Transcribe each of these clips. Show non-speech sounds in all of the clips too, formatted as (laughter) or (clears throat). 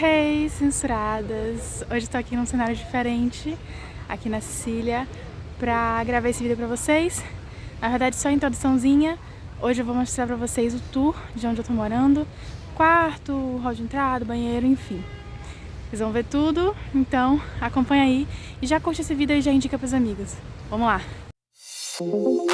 Hey, censuradas! Hoje estou aqui num cenário diferente, aqui na Sicília, pra gravar esse vídeo pra vocês. Na verdade, só introduçãozinha. Hoje eu vou mostrar pra vocês o tour de onde eu tô morando, quarto, hall de entrada, banheiro, enfim. Vocês vão ver tudo, então acompanha aí e já curte esse vídeo e já indica pros amigos. Vamos lá! Bom,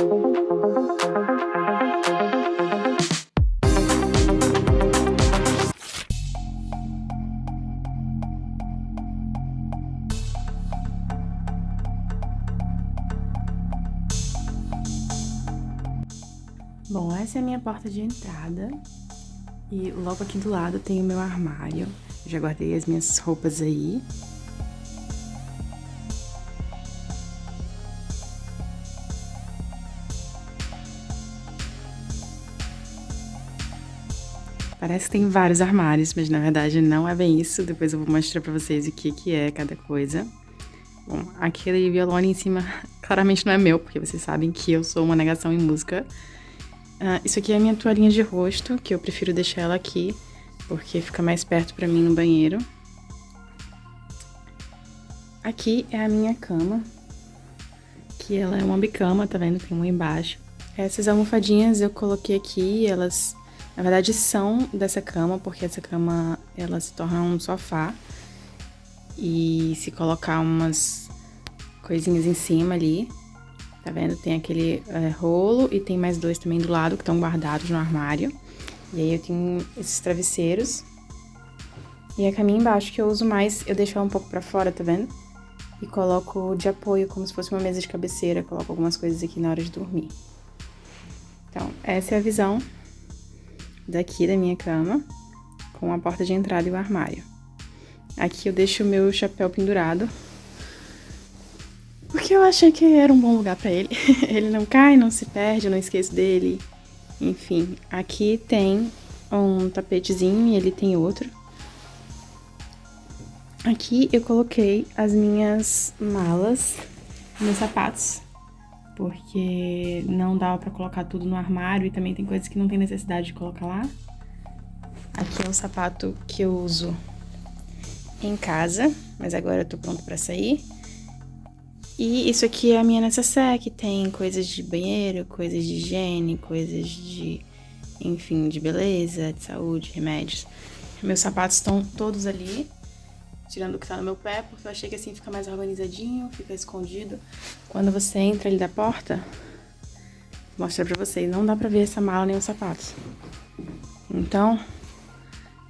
essa é a minha porta de entrada. E logo aqui do lado tem o meu armário. Já guardei as minhas roupas aí. Parece que tem vários armários, mas na verdade não é bem isso. Depois eu vou mostrar pra vocês o que, que é cada coisa. Bom, aquele violão ali em cima (laughs) claramente não é meu, porque vocês sabem que eu sou uma negação em música. Uh, isso aqui é a minha toalhinha de rosto, que eu prefiro deixar ela aqui, porque fica mais perto pra mim no banheiro. Aqui é a minha cama, que ela é uma bicama, tá vendo? Tem uma embaixo. Essas almofadinhas eu coloquei aqui, elas na verdade são dessa cama, porque essa cama ela se torna um sofá. E se colocar umas coisinhas em cima ali, Tá vendo? Tem aquele é, rolo e tem mais dois também do lado que estão guardados no armário. E aí eu tenho esses travesseiros. E a caminha embaixo que eu uso mais, eu deixo ela um pouco pra fora, tá vendo? E coloco de apoio, como se fosse uma mesa de cabeceira. Coloco algumas coisas aqui na hora de dormir. Então, essa é a visão daqui da minha cama, com a porta de entrada e o armário. Aqui eu deixo o meu chapéu pendurado, eu achei que era um bom lugar para ele. (laughs) ele não cai, não se perde, eu não esqueço dele. Enfim, aqui tem um tapetezinho e ele tem outro. Aqui eu coloquei as minhas malas, meus sapatos, porque não dava pra colocar tudo no armário e também tem coisas que não tem necessidade de colocar lá. Aqui é o sapato que eu uso em casa, mas agora eu tô pronto pra sair. E isso aqui é a minha necessaire, que tem coisas de banheiro, coisas de higiene, coisas de, enfim, de beleza, de saúde, remédios. Meus sapatos estão todos ali, tirando o que tá no meu pé, porque eu achei que assim fica mais organizadinho, fica escondido. Quando você entra ali da porta, vou mostrar pra vocês, não dá pra ver essa mala nem os sapatos. Então,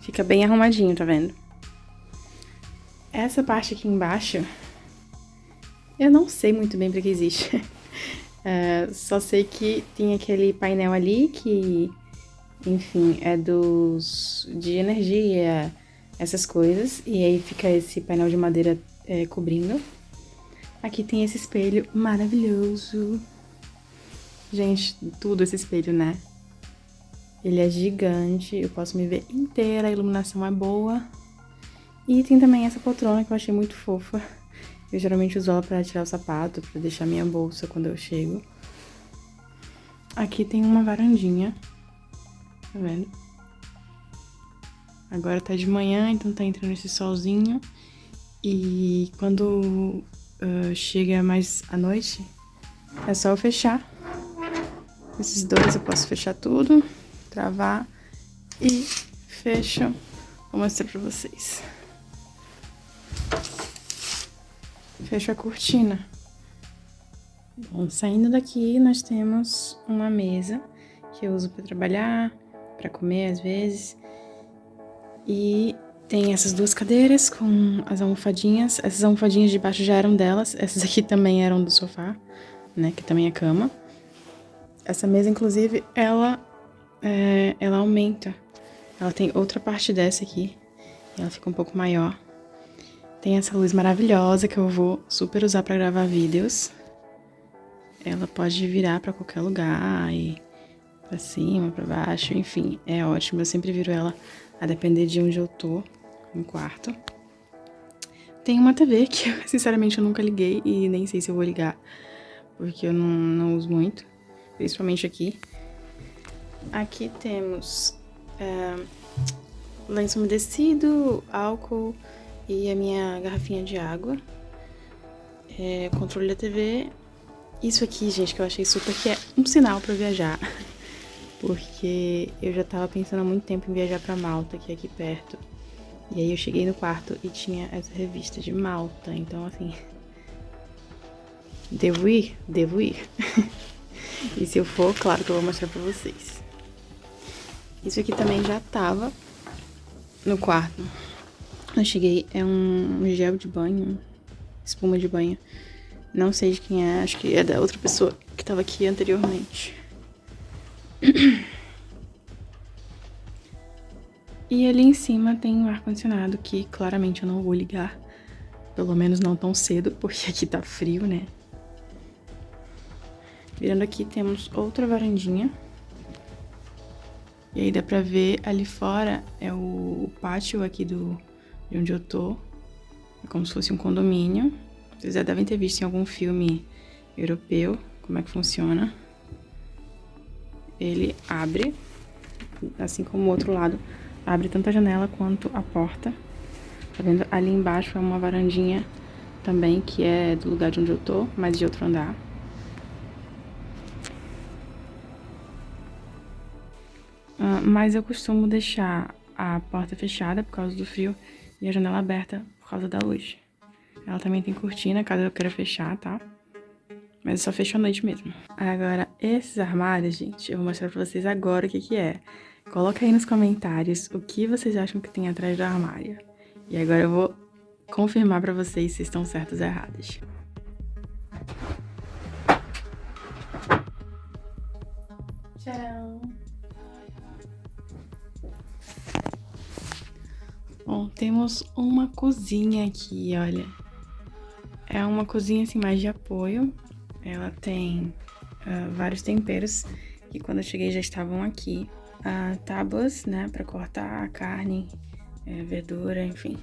fica bem arrumadinho, tá vendo? Essa parte aqui embaixo eu não sei muito bem para que existe. uh, (laughs) só sei que tem aquele painel ali que, enfim, é dos de energia, essas coisas. E aí fica esse painel de madeira é, cobrindo. Aqui tem esse espelho maravilhoso. Gente, tudo esse espelho, né? Ele é gigante, eu posso me ver inteira, a iluminação é boa. E tem também essa poltrona que eu achei muito fofa. Eu geralmente uso ela pra tirar o sapato, pra deixar minha bolsa quando eu chego. Aqui tem uma varandinha, tá vendo? Agora tá de manhã, então tá entrando esse solzinho. E quando uh, chega mais à noite, é só eu fechar. Esses dois eu posso fechar tudo, travar e fecho. Vou mostrar pra vocês. Fecho a cortina. Bom, saindo daqui, nós temos uma mesa que eu uso para trabalhar, para comer às vezes. E tem essas duas cadeiras com as almofadinhas. Essas almofadinhas de baixo já eram delas. Essas aqui também eram do sofá, né? Que também é cama. Essa mesa, inclusive, ela, é, ela aumenta. Ela tem outra parte dessa aqui. E ela fica um pouco maior. Tem essa luz maravilhosa que eu vou super usar para gravar vídeos. Ela pode virar para qualquer lugar e para cima, para baixo, enfim, é ótimo. Eu sempre viro ela a depender de onde eu tô no quarto. Tem uma TV que, (laughs) sinceramente, eu nunca liguei e nem sei se eu vou ligar, porque eu não, não uso muito, principalmente aqui. Aqui temos é, lenço umedecido, álcool e a minha garrafinha de água. É, controle da TV. Isso aqui, gente, que eu achei super que é um sinal para viajar. (laughs) Porque eu já tava pensando há muito tempo em viajar para Malta, que é aqui perto. E aí eu cheguei no quarto e tinha essa revista de Malta. Então, assim. (laughs) Devo ir? Devo ir. (laughs) e se eu for, claro que eu vou mostrar pra vocês. Isso aqui também já tava no quarto. Eu cheguei, é um gel de banho, espuma de banho. Não sei de quem é, acho que é da outra pessoa que tava aqui anteriormente. (clears throat) E ali em cima tem um ar-condicionado que claramente eu não vou ligar. Pelo menos não tão cedo, porque aqui tá frio, né? Virando aqui temos outra varandinha. E aí dá pra ver ali fora é o pátio aqui do, de onde eu tô. É como se fosse um condomínio. Vocês já devem ter visto em algum filme europeu como é que funciona. Ele abre, assim como o outro lado, abre tanto a janela quanto a porta. Tá vendo? Ali embaixo é uma varandinha também, que é do lugar de onde eu tô, mas de outro andar. Uh, mas eu costumo deixar a porta fechada por causa do frio e a janela aberta por causa da luz. Ela também tem cortina, caso eu queira fechar, tá? Mas eu só fecho à noite mesmo. Agora, esses armários, gente, eu vou mostrar pra vocês agora o que que é. Coloca aí nos comentários o que vocês acham que tem atrás do armário. E agora eu vou confirmar pra vocês se estão certos ou errados. Tcharam! Bom, temos uma cozinha aqui, olha. É uma cozinha assim mais de apoio. Ela tem uh, vários temperos que quando eu cheguei já estavam aqui. Uh, tábuas, né, para cortar a carne, é, verdura, enfim.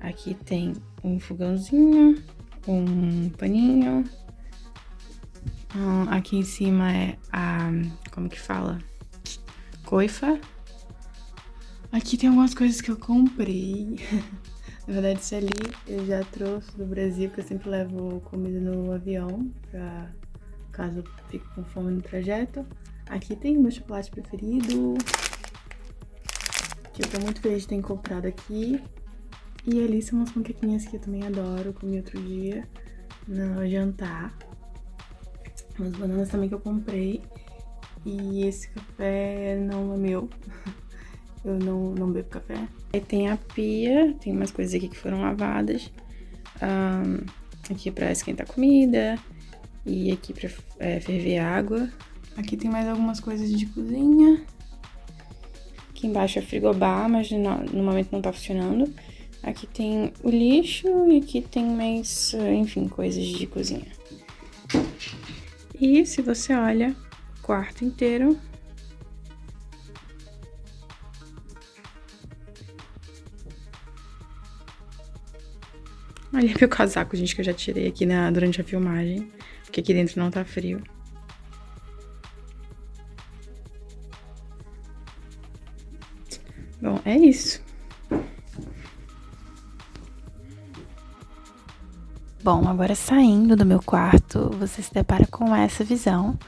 Aqui tem um fogãozinho, um paninho. Uh, aqui em cima é a, como que fala? Coifa Aqui tem algumas coisas que eu comprei. (laughs) Na verdade, isso ali eu já trouxe do Brasil, porque eu sempre levo comida no avião, pra caso eu fique com fome no trajeto. Aqui tem meu chocolate preferido, que eu tô muito feliz de ter comprado aqui. E ali são umas panquequinhas que eu também adoro, comi outro dia no jantar. Umas bananas também que eu comprei. E esse café não é meu. (laughs) eu não, não bebo café. Aí tem a pia, tem umas coisas aqui que foram lavadas. Um, aqui pra esquentar comida. E aqui pra é, ferver água. Aqui tem mais algumas coisas de cozinha. Aqui embaixo é frigobar, mas no, no momento não tá funcionando. Aqui tem o lixo e aqui tem mais, enfim, coisas de cozinha. E se você olha, o quarto inteiro Olha meu casaco, gente, que eu já tirei aqui na, durante a filmagem. Porque aqui dentro não tá frio. Bom, é isso. Bom, agora saindo do meu quarto, você se depara com essa visão.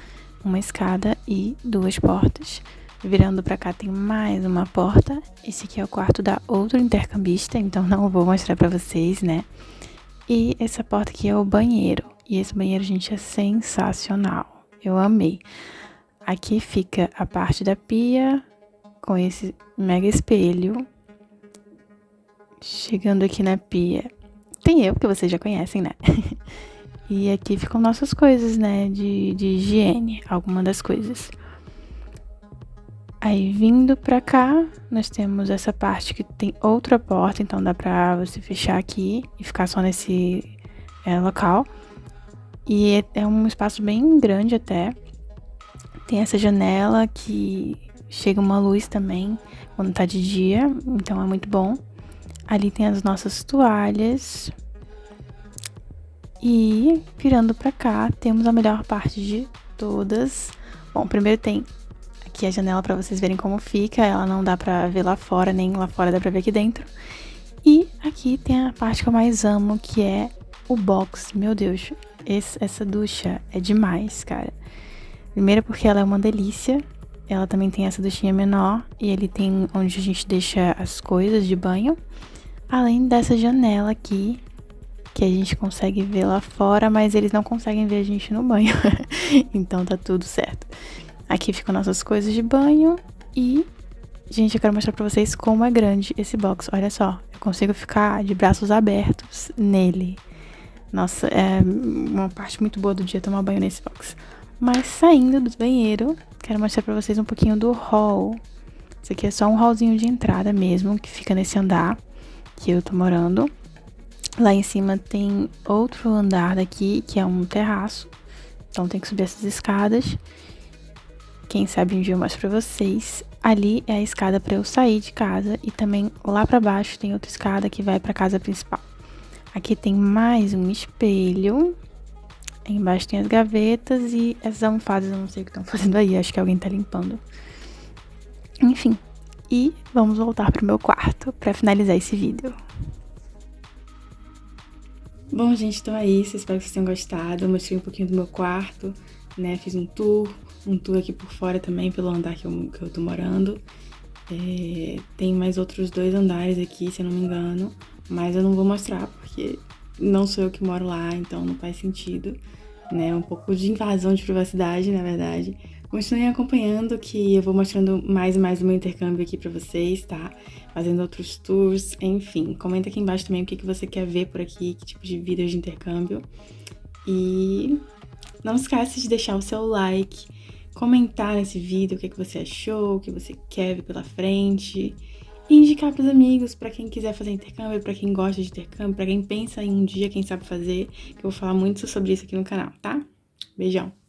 Uma escada e duas portas. Virando pra cá tem mais uma porta. Esse aqui é o quarto da outro intercambista, então não vou mostrar pra vocês, né? E essa porta aqui é o banheiro. E esse banheiro, gente, é sensacional. Eu amei. Aqui fica a parte da pia com esse mega espelho. Chegando aqui na pia, tem eu, que vocês já conhecem, né? (laughs) e aqui ficam nossas coisas, né? De, de higiene, alguma das coisas. Aí vindo pra cá, nós temos essa parte que tem outra porta, então dá pra você fechar aqui e ficar só nesse é, local. E é, um espaço bem grande até. Tem essa janela que chega uma luz também quando tá de dia, então é muito bom. Ali tem as nossas toalhas. E virando pra cá, temos a melhor parte de todas. Bom, primeiro tem aqui a janela para vocês verem como fica. Ela não dá pra ver lá fora, nem lá fora dá pra ver aqui dentro. E aqui tem a parte que eu mais amo, que é o box. Meu Deus, esse, essa ducha é demais, cara. Primeiro porque ela é uma delícia. Ela também tem essa duchinha menor e ele tem onde a gente deixa as coisas de banho. Além dessa janela aqui, que a gente consegue ver lá fora, mas eles não conseguem ver a gente no banho. (laughs) então tá tudo certo. Aqui ficam nossas coisas de banho e gente, eu quero mostrar para vocês como é grande esse box. Olha só, eu consigo ficar de braços abertos nele. Nossa, é uma parte muito boa do dia tomar banho nesse box. Mas saindo do banheiro, quero mostrar pra vocês um pouquinho do hall. Isso aqui é só um hallzinho de entrada mesmo, que fica nesse andar que eu tô morando. Lá em cima tem outro andar daqui, que é um terraço. Então tem que subir essas escadas. Quem sabe eu mostro pra vocês. Ali é a escada para eu sair de casa e também lá para baixo tem outra escada que vai para casa principal. Aqui tem mais um espelho. embaixo tem as gavetas e essas almofadas, eu não sei o que estão (laughs) fazendo aí, acho que alguém tá limpando. Enfim, e vamos voltar pro meu quarto para finalizar esse vídeo. Bom, gente, então é isso. Espero que vocês tenham gostado. Eu mostrei um pouquinho do meu quarto, né? Fiz um tour, um tour aqui por fora também, pelo andar que eu, que eu tô morando. É, tem mais outros dois andares aqui, se eu não me engano. Mas eu não vou mostrar porque não sou eu que moro lá, então não faz sentido, né? Um pouco de invasão de privacidade, na verdade. Continuem acompanhando que eu vou mostrando mais e mais do meu intercâmbio aqui pra vocês, tá? Fazendo outros tours, enfim. Comenta aqui embaixo também o que, que você quer ver por aqui, que tipo de vídeos de intercâmbio. E não esquece de deixar o seu like, comentar nesse vídeo o que, que você achou, o que você quer ver pela frente e indicar para os amigos, para quem quiser fazer intercâmbio, para quem gosta de intercâmbio, para quem pensa em um dia, quem sabe fazer, que eu vou falar muito sobre isso aqui no canal, tá? Beijão!